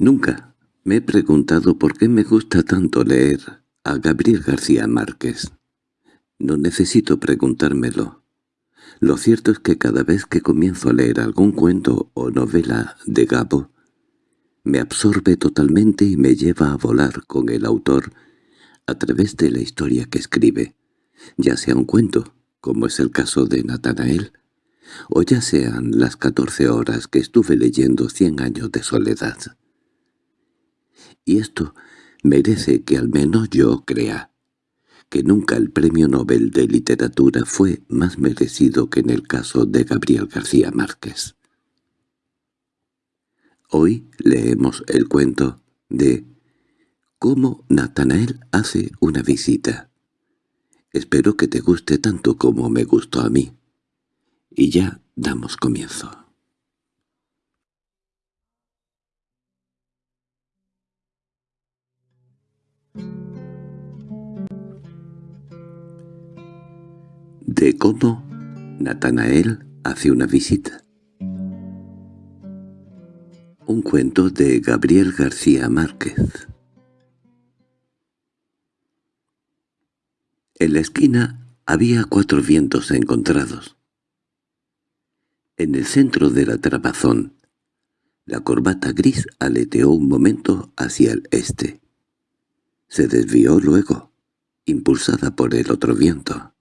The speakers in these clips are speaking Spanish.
Nunca me he preguntado por qué me gusta tanto leer a Gabriel García Márquez. No necesito preguntármelo. Lo cierto es que cada vez que comienzo a leer algún cuento o novela de Gabo, me absorbe totalmente y me lleva a volar con el autor a través de la historia que escribe, ya sea un cuento, como es el caso de Natanael, o ya sean las catorce horas que estuve leyendo Cien años de soledad. Y esto merece que al menos yo crea que nunca el Premio Nobel de Literatura fue más merecido que en el caso de Gabriel García Márquez. Hoy leemos el cuento de Cómo Natanael hace una visita. Espero que te guste tanto como me gustó a mí. Y ya damos comienzo. De cómo Natanael hace una visita. Un cuento de Gabriel García Márquez. En la esquina había cuatro vientos encontrados. En el centro de la trabazón, la corbata gris aleteó un momento hacia el este. Se desvió luego, impulsada por el otro viento.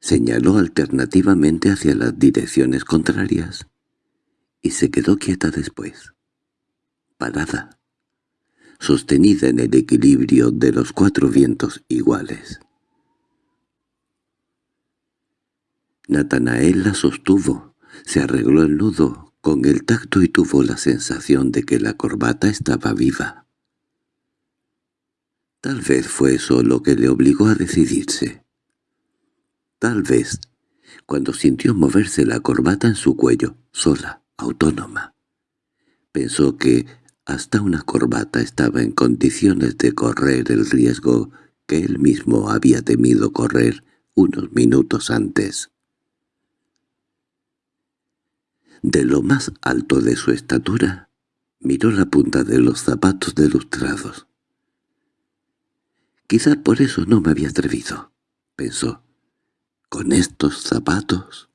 Señaló alternativamente hacia las direcciones contrarias y se quedó quieta después, parada, sostenida en el equilibrio de los cuatro vientos iguales. Natanael la sostuvo, se arregló el nudo con el tacto y tuvo la sensación de que la corbata estaba viva. Tal vez fue eso lo que le obligó a decidirse. Tal vez, cuando sintió moverse la corbata en su cuello, sola, autónoma, pensó que hasta una corbata estaba en condiciones de correr el riesgo que él mismo había temido correr unos minutos antes. De lo más alto de su estatura, miró la punta de los zapatos delustrados. Quizá por eso no me había atrevido, pensó. ¿Con estos zapatos?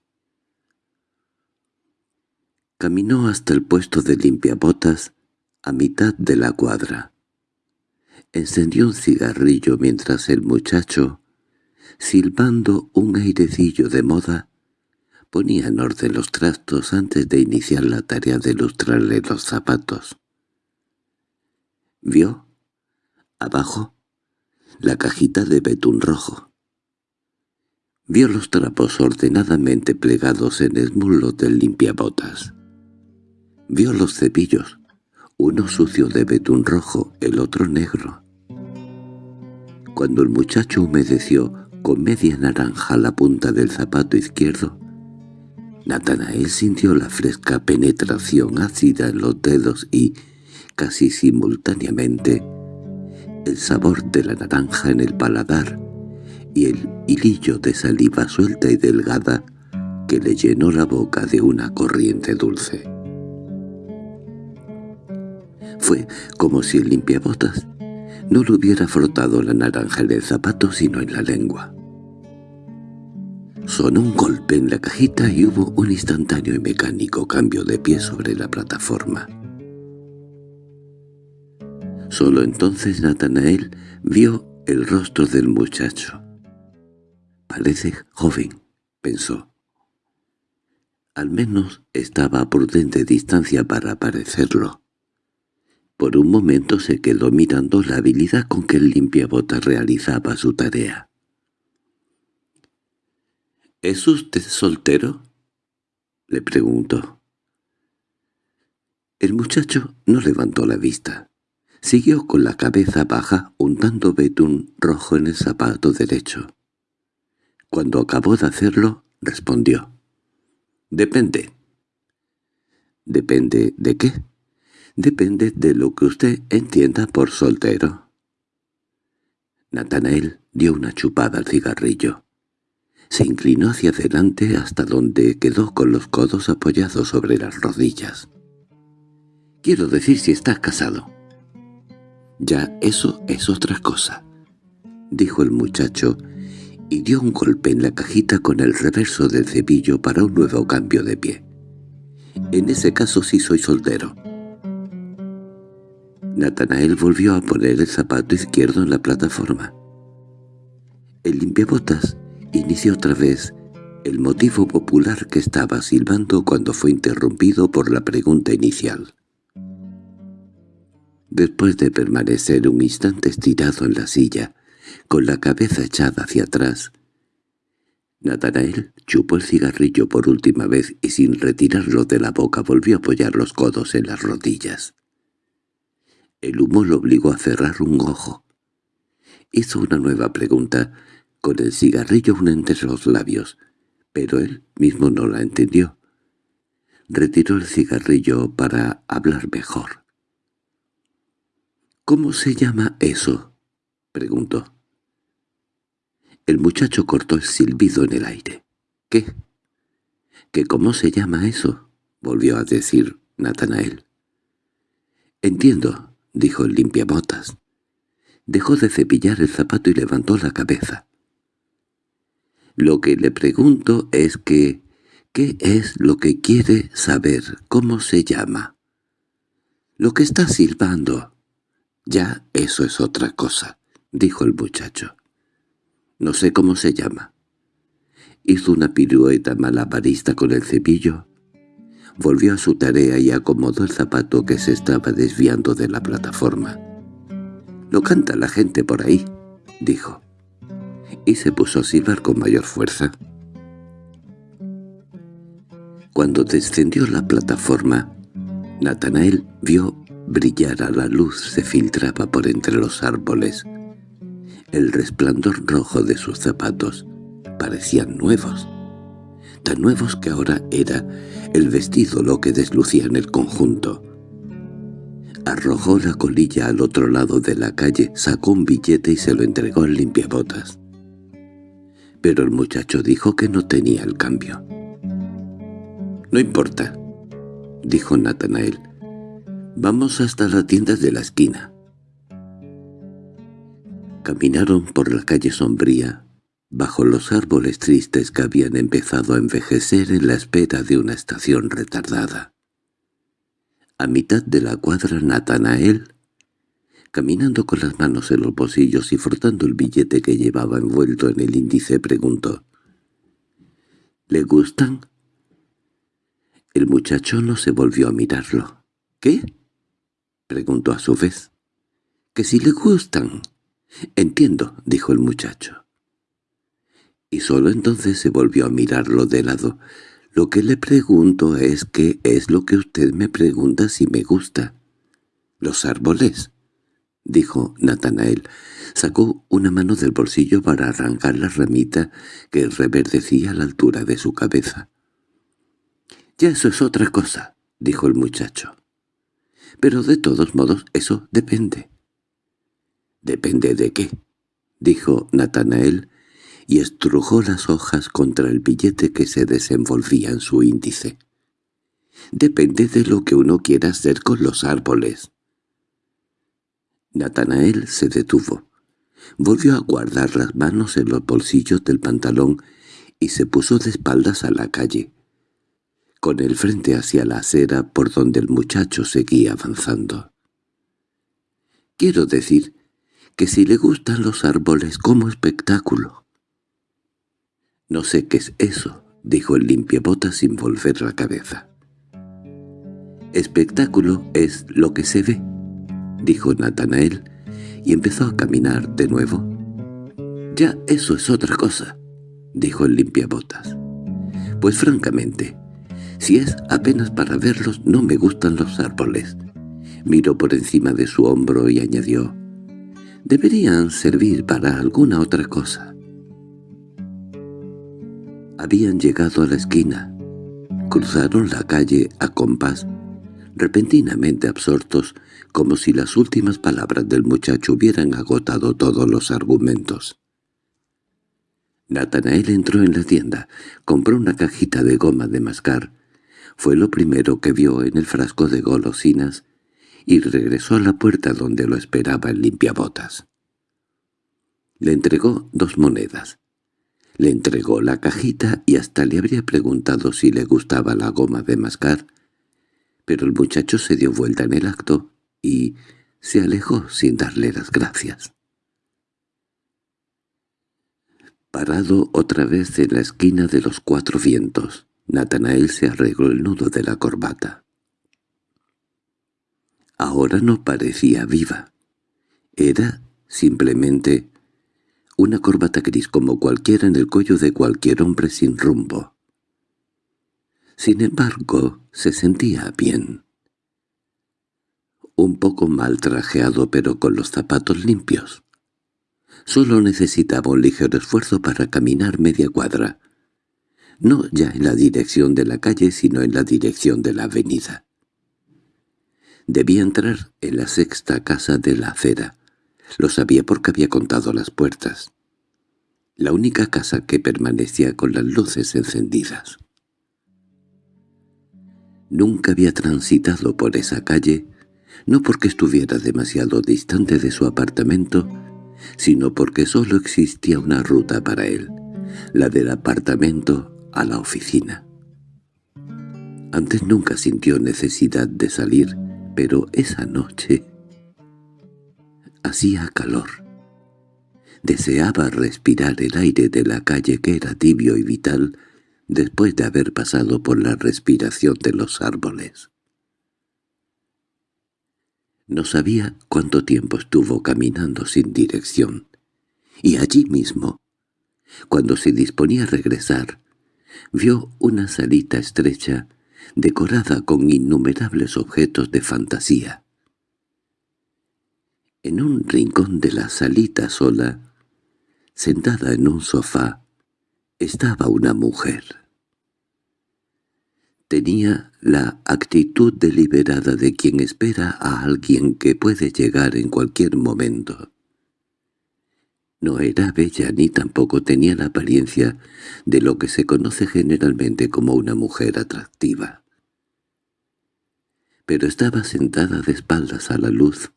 Caminó hasta el puesto de limpiabotas a mitad de la cuadra. Encendió un cigarrillo mientras el muchacho, silbando un airecillo de moda, Ponía en orden los trastos antes de iniciar la tarea de lustrarle los zapatos. Vio, abajo, la cajita de betún rojo. Vio los trapos ordenadamente plegados en el muslo del limpiabotas. Vio los cepillos, uno sucio de betún rojo, el otro negro. Cuando el muchacho humedeció con media naranja la punta del zapato izquierdo, Natanael sintió la fresca penetración ácida en los dedos y, casi simultáneamente, el sabor de la naranja en el paladar y el hilillo de saliva suelta y delgada que le llenó la boca de una corriente dulce. Fue como si el limpiabotas no le hubiera frotado la naranja en el zapato sino en la lengua. Sonó un golpe en la cajita y hubo un instantáneo y mecánico cambio de pie sobre la plataforma. Solo entonces Natanael vio el rostro del muchacho. «Parece joven», pensó. Al menos estaba a prudente distancia para parecerlo. Por un momento se quedó mirando la habilidad con que el limpiabotas realizaba su tarea. —¿Es usted soltero? —le preguntó. El muchacho no levantó la vista. Siguió con la cabeza baja untando betún rojo en el zapato derecho. Cuando acabó de hacerlo, respondió. —Depende. —¿Depende de qué? —Depende de lo que usted entienda por soltero. Natanael dio una chupada al cigarrillo. Se inclinó hacia adelante hasta donde quedó con los codos apoyados sobre las rodillas. Quiero decir si estás casado. Ya eso es otra cosa, dijo el muchacho, y dio un golpe en la cajita con el reverso del cepillo para un nuevo cambio de pie. En ese caso sí soy soltero. Natanael volvió a poner el zapato izquierdo en la plataforma. El limpiabotas inició otra vez el motivo popular que estaba silbando cuando fue interrumpido por la pregunta inicial. Después de permanecer un instante estirado en la silla, con la cabeza echada hacia atrás, Natanael chupó el cigarrillo por última vez y sin retirarlo de la boca volvió a apoyar los codos en las rodillas. El humo lo obligó a cerrar un ojo. Hizo una nueva pregunta, con el cigarrillo aún entre los labios, pero él mismo no la entendió. Retiró el cigarrillo para hablar mejor. —¿Cómo se llama eso? —preguntó. El muchacho cortó el silbido en el aire. —¿Qué? —¿Que cómo se llama eso? —volvió a decir Natanael. —Entiendo —dijo el limpiabotas. Dejó de cepillar el zapato y levantó la cabeza. Lo que le pregunto es que... ¿Qué es lo que quiere saber? ¿Cómo se llama? Lo que está silbando. Ya eso es otra cosa, dijo el muchacho. No sé cómo se llama. Hizo una pirueta malabarista con el cepillo. Volvió a su tarea y acomodó el zapato que se estaba desviando de la plataforma. «Lo canta la gente por ahí», dijo y se puso a silbar con mayor fuerza. Cuando descendió la plataforma, Natanael vio brillar a la luz se filtraba por entre los árboles. El resplandor rojo de sus zapatos parecían nuevos, tan nuevos que ahora era el vestido lo que deslucía en el conjunto. Arrojó la colilla al otro lado de la calle, sacó un billete y se lo entregó al limpiabotas pero el muchacho dijo que no tenía el cambio. «No importa», dijo Natanael. «Vamos hasta la tienda de la esquina». Caminaron por la calle sombría, bajo los árboles tristes que habían empezado a envejecer en la espera de una estación retardada. A mitad de la cuadra Natanael Caminando con las manos en los bolsillos y frotando el billete que llevaba envuelto en el índice, preguntó. —¿Le gustan? El muchacho no se volvió a mirarlo. —¿Qué? —preguntó a su vez. —Que si le gustan. —Entiendo —dijo el muchacho. Y solo entonces se volvió a mirarlo de lado. —Lo que le pregunto es qué es lo que usted me pregunta si me gusta. —Los árboles —dijo Natanael. Sacó una mano del bolsillo para arrancar la ramita que reverdecía a la altura de su cabeza. —Ya eso es otra cosa —dijo el muchacho. —Pero de todos modos eso depende. —¿Depende de qué? —dijo Natanael, y estrujó las hojas contra el billete que se desenvolvía en su índice. —Depende de lo que uno quiera hacer con los árboles. Natanael se detuvo. Volvió a guardar las manos en los bolsillos del pantalón y se puso de espaldas a la calle, con el frente hacia la acera por donde el muchacho seguía avanzando. Quiero decir que si le gustan los árboles como espectáculo. No sé qué es eso, dijo el limpiabotas sin volver la cabeza. Espectáculo es lo que se ve, dijo Natanael, y empezó a caminar de nuevo. «Ya eso es otra cosa», dijo el limpiabotas. «Pues francamente, si es apenas para verlos no me gustan los árboles». Miró por encima de su hombro y añadió, «Deberían servir para alguna otra cosa». Habían llegado a la esquina. Cruzaron la calle a compás, repentinamente absortos como si las últimas palabras del muchacho hubieran agotado todos los argumentos. Natanael entró en la tienda, compró una cajita de goma de mascar. Fue lo primero que vio en el frasco de golosinas y regresó a la puerta donde lo esperaba el limpiabotas. Le entregó dos monedas. Le entregó la cajita y hasta le habría preguntado si le gustaba la goma de mascar, pero el muchacho se dio vuelta en el acto y se alejó sin darle las gracias. Parado otra vez en la esquina de los cuatro vientos, Natanael se arregló el nudo de la corbata. Ahora no parecía viva. Era simplemente una corbata gris como cualquiera en el cuello de cualquier hombre sin rumbo. Sin embargo, se sentía bien. Un poco mal trajeado pero con los zapatos limpios. Solo necesitaba un ligero esfuerzo para caminar media cuadra. No ya en la dirección de la calle, sino en la dirección de la avenida. Debía entrar en la sexta casa de la acera. Lo sabía porque había contado las puertas. La única casa que permanecía con las luces encendidas. Nunca había transitado por esa calle, no porque estuviera demasiado distante de su apartamento, sino porque solo existía una ruta para él, la del apartamento a la oficina. Antes nunca sintió necesidad de salir, pero esa noche hacía calor. Deseaba respirar el aire de la calle que era tibio y vital después de haber pasado por la respiración de los árboles. No sabía cuánto tiempo estuvo caminando sin dirección, y allí mismo, cuando se disponía a regresar, vio una salita estrecha decorada con innumerables objetos de fantasía. En un rincón de la salita sola, sentada en un sofá, estaba una mujer. Tenía la actitud deliberada de quien espera a alguien que puede llegar en cualquier momento. No era bella ni tampoco tenía la apariencia de lo que se conoce generalmente como una mujer atractiva. Pero estaba sentada de espaldas a la luz,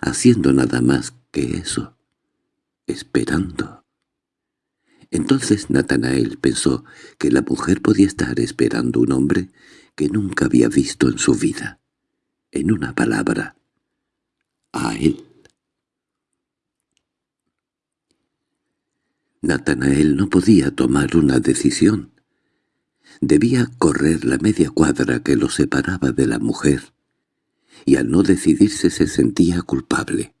haciendo nada más que eso, esperando. Entonces Natanael pensó que la mujer podía estar esperando un hombre que nunca había visto en su vida. En una palabra, a él. Natanael no podía tomar una decisión. Debía correr la media cuadra que lo separaba de la mujer, y al no decidirse se sentía culpable.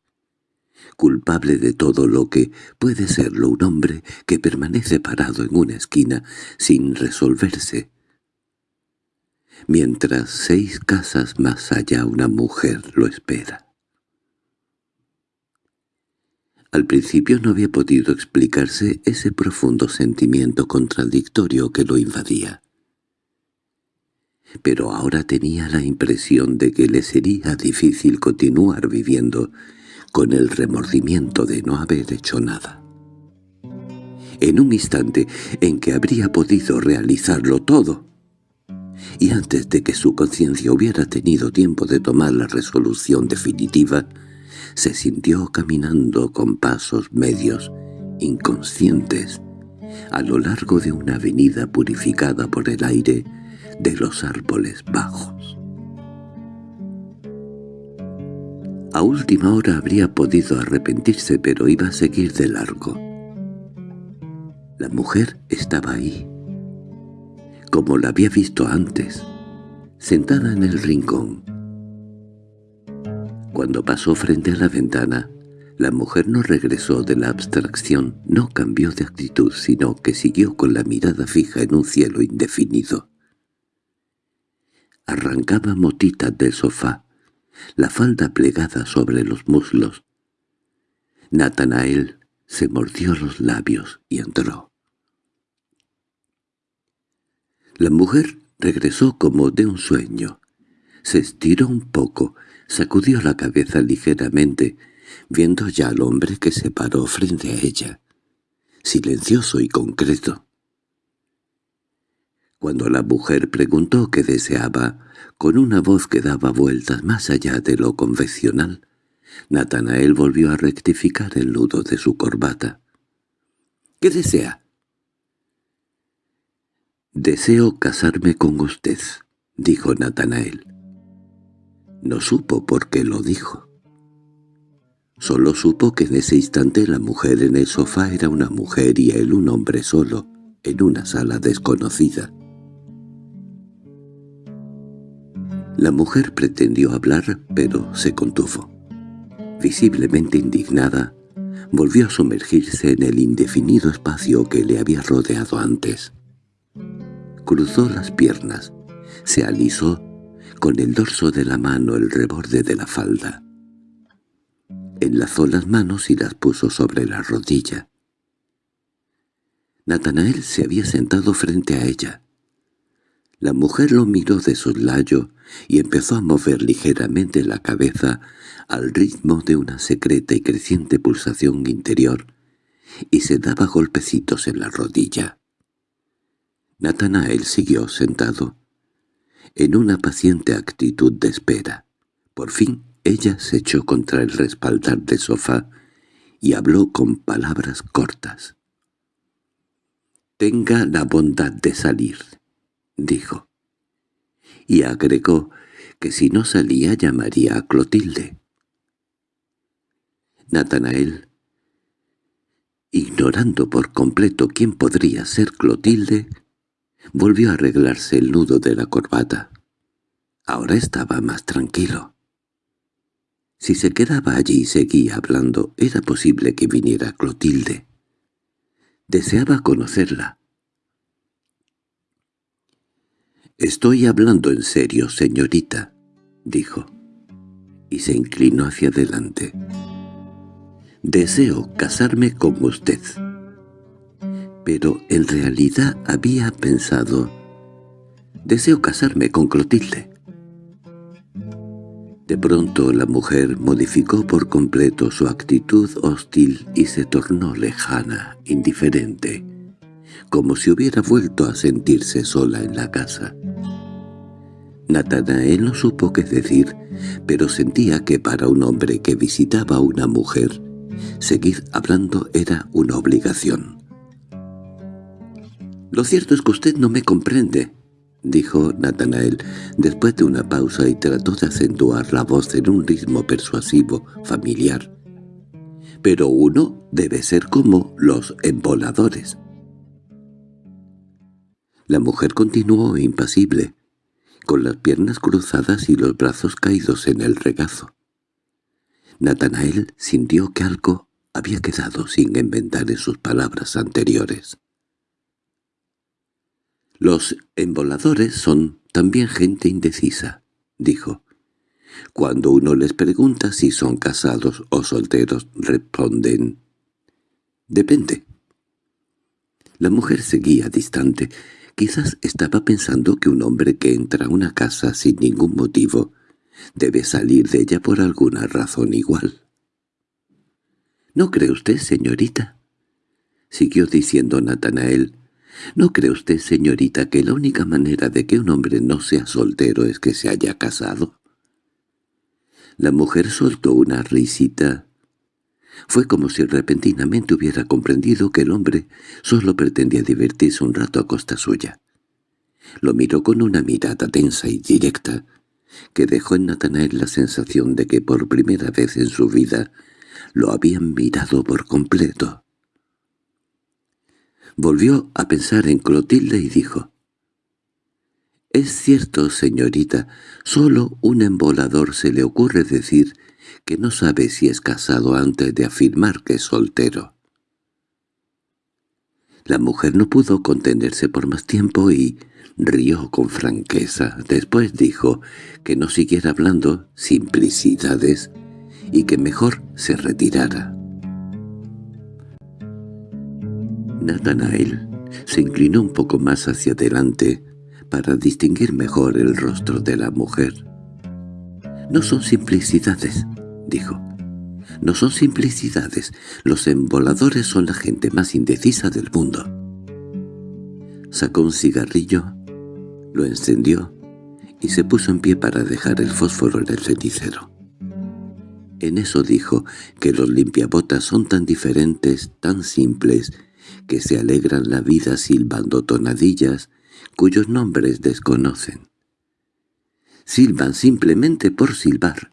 Culpable de todo lo que puede serlo un hombre que permanece parado en una esquina sin resolverse. Mientras seis casas más allá una mujer lo espera. Al principio no había podido explicarse ese profundo sentimiento contradictorio que lo invadía. Pero ahora tenía la impresión de que le sería difícil continuar viviendo con el remordimiento de no haber hecho nada. En un instante en que habría podido realizarlo todo, y antes de que su conciencia hubiera tenido tiempo de tomar la resolución definitiva, se sintió caminando con pasos medios, inconscientes, a lo largo de una avenida purificada por el aire de los árboles bajos. A última hora habría podido arrepentirse, pero iba a seguir de largo. La mujer estaba ahí, como la había visto antes, sentada en el rincón, cuando pasó frente a la ventana, la mujer no regresó de la abstracción, no cambió de actitud, sino que siguió con la mirada fija en un cielo indefinido. Arrancaba motitas del sofá, la falda plegada sobre los muslos. Natanael se mordió los labios y entró. La mujer regresó como de un sueño. Se estiró un poco, Sacudió la cabeza ligeramente, viendo ya al hombre que se paró frente a ella, silencioso y concreto. Cuando la mujer preguntó qué deseaba, con una voz que daba vueltas más allá de lo convencional, Natanael volvió a rectificar el nudo de su corbata. —¿Qué desea? —Deseo casarme con usted —dijo Natanael. No supo por qué lo dijo. Solo supo que en ese instante la mujer en el sofá era una mujer y él un hombre solo, en una sala desconocida. La mujer pretendió hablar, pero se contuvo. Visiblemente indignada, volvió a sumergirse en el indefinido espacio que le había rodeado antes. Cruzó las piernas, se alisó con el dorso de la mano el reborde de la falda. Enlazó las manos y las puso sobre la rodilla. Natanael se había sentado frente a ella. La mujer lo miró de soslayo y empezó a mover ligeramente la cabeza al ritmo de una secreta y creciente pulsación interior, y se daba golpecitos en la rodilla. Natanael siguió sentado, en una paciente actitud de espera. Por fin ella se echó contra el respaldar del sofá y habló con palabras cortas. «Tenga la bondad de salir», dijo. Y agregó que si no salía llamaría a Clotilde. Natanael, ignorando por completo quién podría ser Clotilde, volvió a arreglarse el nudo de la corbata. Ahora estaba más tranquilo. Si se quedaba allí y seguía hablando, era posible que viniera Clotilde. Deseaba conocerla. «Estoy hablando en serio, señorita», dijo, y se inclinó hacia adelante. «Deseo casarme con usted». Pero en realidad había pensado, «Deseo casarme con Clotilde». De pronto la mujer modificó por completo su actitud hostil y se tornó lejana, indiferente, como si hubiera vuelto a sentirse sola en la casa. Natanael no supo qué decir, pero sentía que para un hombre que visitaba a una mujer, seguir hablando era una obligación. «Lo cierto es que usted no me comprende», dijo Natanael, después de una pausa y trató de acentuar la voz en un ritmo persuasivo, familiar. «Pero uno debe ser como los emboladores». La mujer continuó impasible, con las piernas cruzadas y los brazos caídos en el regazo. Natanael sintió que algo había quedado sin inventar en sus palabras anteriores. «Los emboladores son también gente indecisa», dijo. «Cuando uno les pregunta si son casados o solteros, responden, «Depende». La mujer seguía distante, Quizás estaba pensando que un hombre que entra a una casa sin ningún motivo debe salir de ella por alguna razón igual. —¿No cree usted, señorita? —siguió diciendo Natanael. —¿No cree usted, señorita, que la única manera de que un hombre no sea soltero es que se haya casado? La mujer soltó una risita fue como si repentinamente hubiera comprendido que el hombre solo pretendía divertirse un rato a costa suya. Lo miró con una mirada tensa y directa, que dejó en Natanael la sensación de que por primera vez en su vida lo habían mirado por completo. Volvió a pensar en Clotilde y dijo, «Es cierto, señorita, solo un embolador se le ocurre decir que no sabe si es casado antes de afirmar que es soltero. La mujer no pudo contenerse por más tiempo y rió con franqueza. Después dijo que no siguiera hablando simplicidades y que mejor se retirara. Nathanael se inclinó un poco más hacia adelante para distinguir mejor el rostro de la mujer. «No son simplicidades», dijo. No son simplicidades, los emboladores son la gente más indecisa del mundo. Sacó un cigarrillo Lo encendió y se puso en pie para dejar el fósforo en el cenicero. En eso dijo que los limpiabotas son tan diferentes, tan simples, que se alegran la vida silbando tonadillas cuyos nombres desconocen. Silban simplemente por silbar.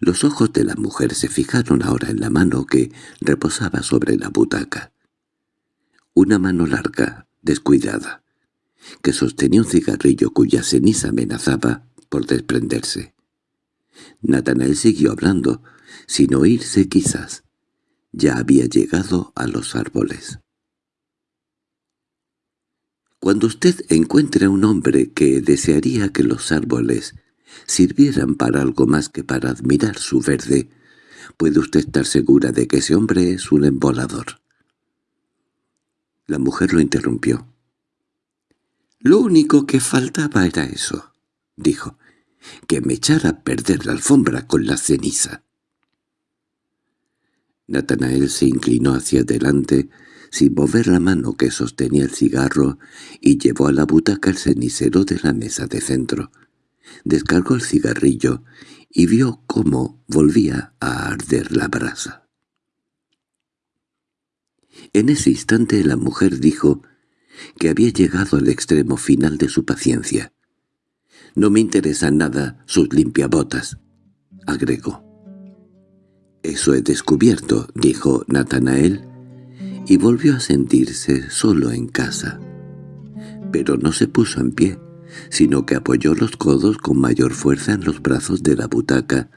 Los ojos de la mujer se fijaron ahora en la mano que reposaba sobre la butaca. Una mano larga, descuidada, que sostenía un cigarrillo cuya ceniza amenazaba por desprenderse. Natanael siguió hablando, sin oírse quizás. Ya había llegado a los árboles. Cuando usted encuentre a un hombre que desearía que los árboles sirvieran para algo más que para admirar su verde, puede usted estar segura de que ese hombre es un embolador. La mujer lo interrumpió. «Lo único que faltaba era eso», dijo, «que me echara a perder la alfombra con la ceniza». Natanael se inclinó hacia adelante, sin mover la mano que sostenía el cigarro, y llevó a la butaca el cenicero de la mesa de centro. Descargó el cigarrillo y vio cómo volvía a arder la brasa. En ese instante la mujer dijo que había llegado al extremo final de su paciencia. «No me interesan nada sus limpiabotas», agregó. «Eso he descubierto», dijo Natanael, y volvió a sentirse solo en casa. Pero no se puso en pie, sino que apoyó los codos con mayor fuerza en los brazos de la butaca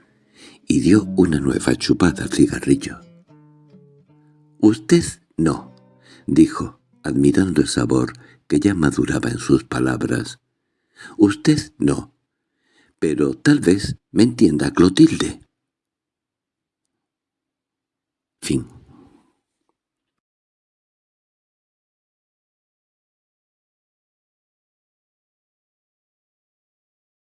y dio una nueva chupada al cigarrillo. «Usted no», dijo, admirando el sabor que ya maduraba en sus palabras. «Usted no. Pero tal vez me entienda Clotilde». Fin.